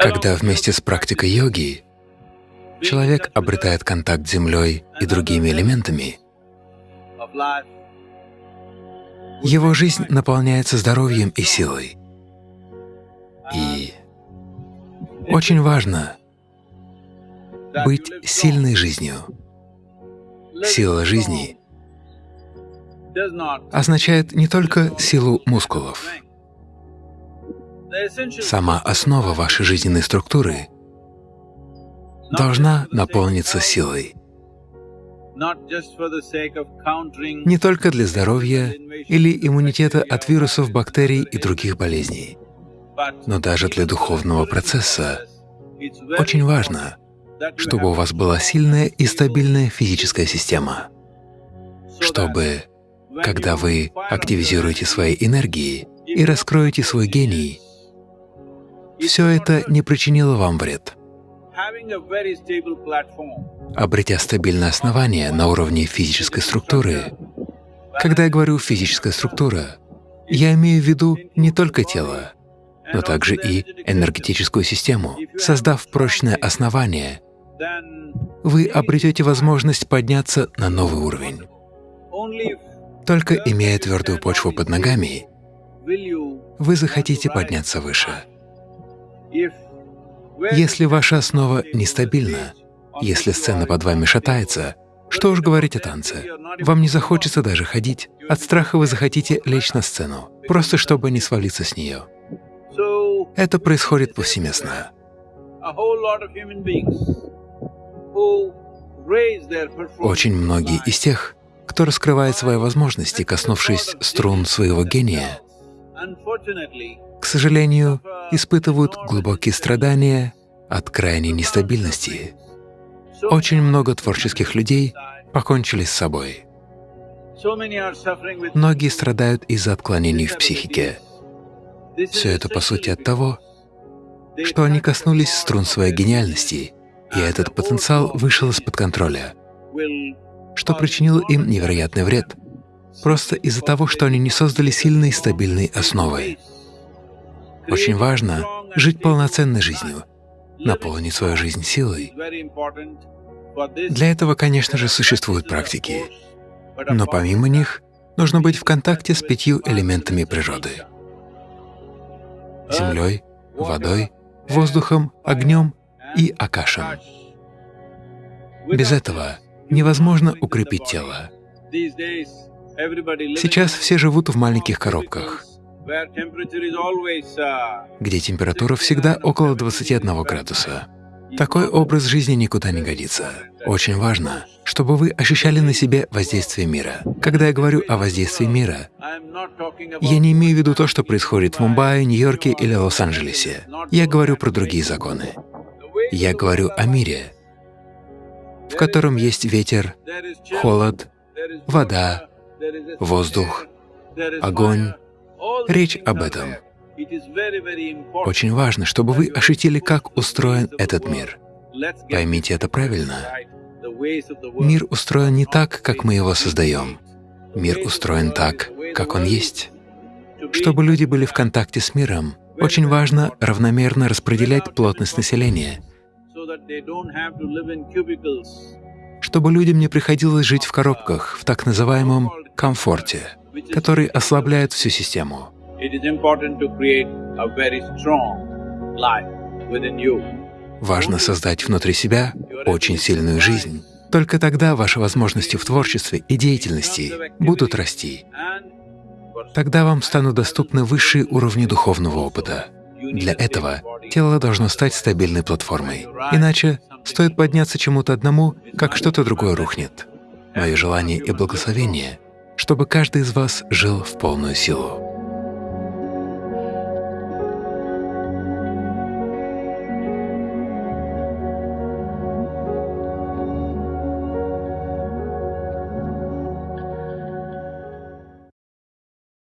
Когда вместе с практикой йоги человек обретает контакт с Землей и другими элементами, его жизнь наполняется здоровьем и силой. И очень важно быть сильной жизнью. Сила жизни означает не только силу мускулов. Сама основа вашей жизненной структуры должна наполниться силой. Не только для здоровья или иммунитета от вирусов, бактерий и других болезней, но даже для духовного процесса. Очень важно, чтобы у вас была сильная и стабильная физическая система, чтобы, когда вы активизируете свои энергии и раскроете свой гений, все это не причинило вам вред. Обретя стабильное основание на уровне физической структуры, когда я говорю «физическая структура», я имею в виду не только тело, но также и энергетическую систему. Создав прочное основание, вы обретете возможность подняться на новый уровень. Только имея твердую почву под ногами, вы захотите подняться выше. Если ваша основа нестабильна, если сцена под вами шатается, что уж говорить о танце. Вам не захочется даже ходить. От страха вы захотите лечь на сцену, просто чтобы не свалиться с нее. Это происходит повсеместно. Очень многие из тех, кто раскрывает свои возможности, коснувшись струн своего гения, к сожалению, испытывают глубокие страдания от крайней нестабильности. Очень много творческих людей покончили с собой. Многие страдают из-за отклонений в психике. Все это, по сути, от того, что они коснулись струн своей гениальности, и этот потенциал вышел из-под контроля, что причинило им невероятный вред, просто из-за того, что они не создали сильной и стабильной основы. Очень важно жить полноценной жизнью, наполнить свою жизнь силой. Для этого, конечно же, существуют практики, но помимо них нужно быть в контакте с пятью элементами природы — землей, водой, воздухом, огнем и акашем. Без этого невозможно укрепить тело. Сейчас все живут в маленьких коробках, где температура всегда около 21 градуса. Такой образ жизни никуда не годится. Очень важно, чтобы вы ощущали на себе воздействие мира. Когда я говорю о воздействии мира, я не имею в виду то, что происходит в Мумбаи, Нью-Йорке или Лос-Анджелесе. Я говорю про другие законы. Я говорю о мире, в котором есть ветер, холод, вода, воздух, огонь. Речь об этом. Очень важно, чтобы вы ощутили, как устроен этот мир. Поймите это правильно. Мир устроен не так, как мы его создаем. Мир устроен так, как он есть. Чтобы люди были в контакте с миром, очень важно равномерно распределять плотность населения, чтобы людям не приходилось жить в коробках, в так называемом комфорте, который ослабляет всю систему. Важно создать внутри себя очень сильную жизнь. Только тогда ваши возможности в творчестве и деятельности будут расти. Тогда вам станут доступны высшие уровни духовного опыта. Для этого тело должно стать стабильной платформой. Иначе стоит подняться чему-то одному, как что-то другое рухнет. Мое желание и благословение, чтобы каждый из вас жил в полную силу.